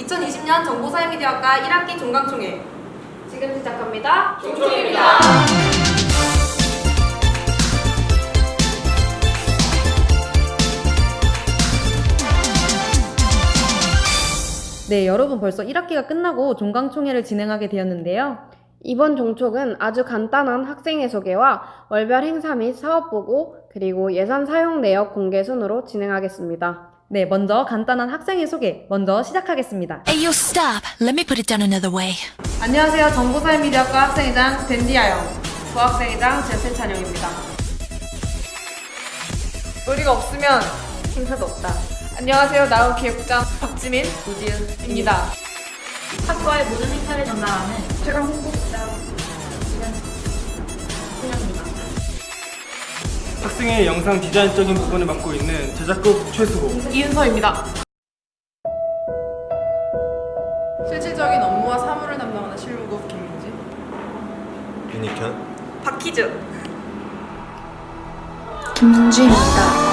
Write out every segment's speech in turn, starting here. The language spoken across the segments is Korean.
2020년 정보사회미디어학과 1학기 종강총회 지금 시작합니다. 종총입니다. 네, 여러분 벌써 1학기가 끝나고 종강총회를 진행하게 되었는데요. 이번 종촉은 아주 간단한 학생의 소개와 월별 행사 및 사업 보고 그리고 예산 사용 내역 공개 순으로 진행하겠습니다. 네, 먼저 간단한 학생의 소개 먼저 시작하겠습니다. Hey, yo, stop. Let me put it down another way. 안녕하세요. 정보사회 미디어학과 학생회장 댄디아영, 부학생회장 제세찬영입니다. 우리가 없으면 행사도 없다. 안녕하세요. 나우 기획부장 박지민, 우지은입니다. 학과의 모든 행사를 담당하는 최강 홍보 학생의 영상 디자인적인 부분을 맡고 있는 제작국 최수호 이은서입니다. 실질적인 업무와 사무를 담당하는 실무국 김민지 윤익현 박희주, 김준주입니다.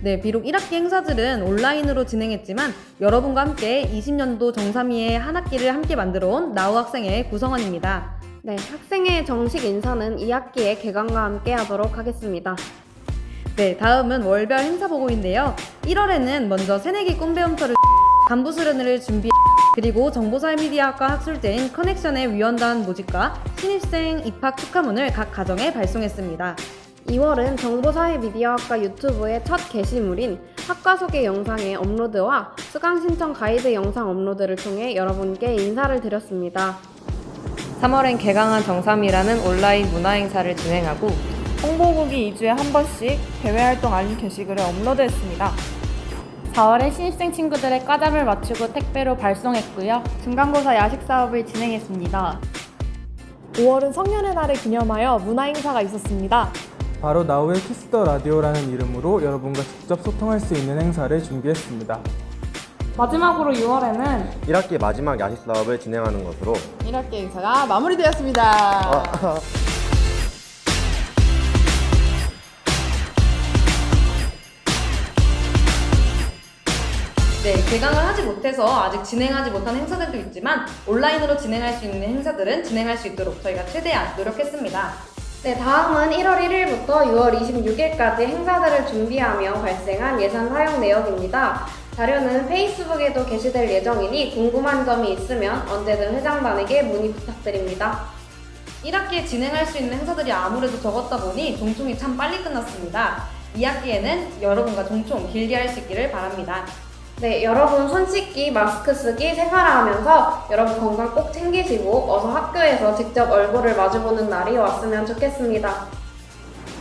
네, 비록 1학기 행사들은 온라인으로 진행했지만 여러분과 함께 20년도 정삼이의 한 학기를 함께 만들어 온 나우 학생의 구성원입니다. 네, 학생의 정식 인사는 2학기의 개강과 함께 하도록 하겠습니다. 네, 다음은 월별 행사 보고인데요. 1월에는 먼저 새내기 꿈배움터를 간부 수련회를 준비 그리고 정보사회미디어학과 학술제인 커넥션의 위원단 모집과 신입생 입학 축하문을 각 가정에 발송했습니다. 2월은 정보사회미디어학과 유튜브의 첫 게시물인 학과 소개 영상의 업로드와 수강 신청 가이드 영상 업로드를 통해 여러분께 인사를 드렸습니다. 3월엔 개강한 정삼이라는 온라인 문화 행사를 진행하고 홍보국이 2주에 한 번씩 대외활동 알림 게시글을 업로드했습니다. 4월에 신입생 친구들의 과잠을 맞추고 택배로 발송했고요. 중간고사 야식 사업을 진행했습니다. 5월은 성년의 날을 기념하여 문화행사가 있었습니다. 바로 나우의 Kiss the Radio라는 이름으로 여러분과 직접 소통할 수 있는 행사를 준비했습니다. 마지막으로 6월에는 1학기 마지막 야식 사업을 진행하는 것으로 1학기 행사가 마무리되었습니다. 네, 개강을 하지 못해서 아직 진행하지 못한 행사들도 있지만 온라인으로 진행할 수 있는 행사들은 진행할 수 있도록 저희가 최대한 노력했습니다. 네, 다음은 1월 1일부터 6월 26일까지 행사들을 준비하며 발생한 예산 사용 내역입니다. 자료는 페이스북에도 게시될 예정이니 궁금한 점이 있으면 언제든 회장단에게 문의 부탁드립니다. 1학기에 진행할 수 있는 행사들이 아무래도 적었다 보니 종총이 참 빨리 끝났습니다. 2학기에는 여러분과 종총 길게 할 수 있기를 바랍니다. 네, 여러분 손 씻기, 마스크 쓰기, 생활하면서 여러분 건강 꼭 챙기시고 어서 학교에서 직접 얼굴을 마주보는 날이 왔으면 좋겠습니다.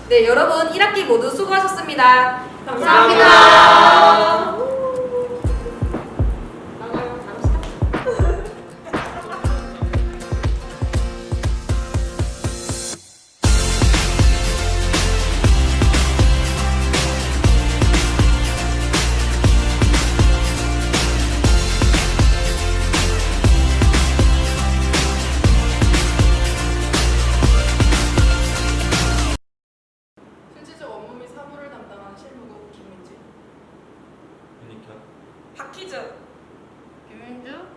네, 여러분 1학기 모두 수고하셨습니다 감사합니다. Entendeu?